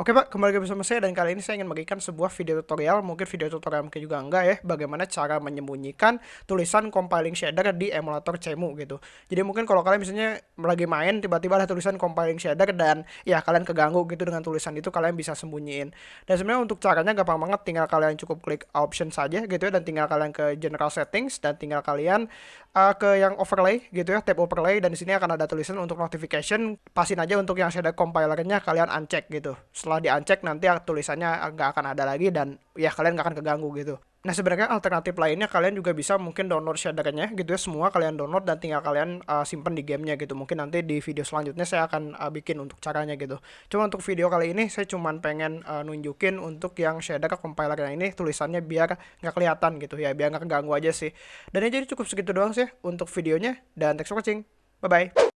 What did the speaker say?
Oke Pak, kembali lagi bersama saya dan kali ini saya ingin bagikan sebuah video tutorial, mungkin video tutorial mungkin juga enggak ya, bagaimana cara menyembunyikan tulisan compiling shader di emulator Cemu gitu. Jadi mungkin kalau kalian misalnya lagi main tiba-tiba ada tulisan compiling shader dan ya kalian keganggu gitu dengan tulisan itu kalian bisa sembunyiin. Dan sebenarnya untuk caranya gampang banget, tinggal kalian cukup klik option saja gitu ya dan tinggal kalian ke general settings dan tinggal kalian uh, ke yang overlay gitu ya, tab overlay dan di sini akan ada tulisan untuk notification, pasin aja untuk yang shader compilernya kalian uncheck gitu setelah di nanti tulisannya nggak akan ada lagi dan ya kalian nggak akan keganggu gitu. Nah sebenarnya alternatif lainnya kalian juga bisa mungkin download shadernya gitu ya semua kalian download dan tinggal kalian uh, simpan di gamenya gitu mungkin nanti di video selanjutnya saya akan uh, bikin untuk caranya gitu. Cuma untuk video kali ini saya cuma pengen uh, nunjukin untuk yang shader compilernya ini tulisannya biar nggak kelihatan gitu ya biar nggak keganggu aja sih. Dan ya jadi cukup segitu doang sih untuk videonya dan thanks for watching. Bye bye.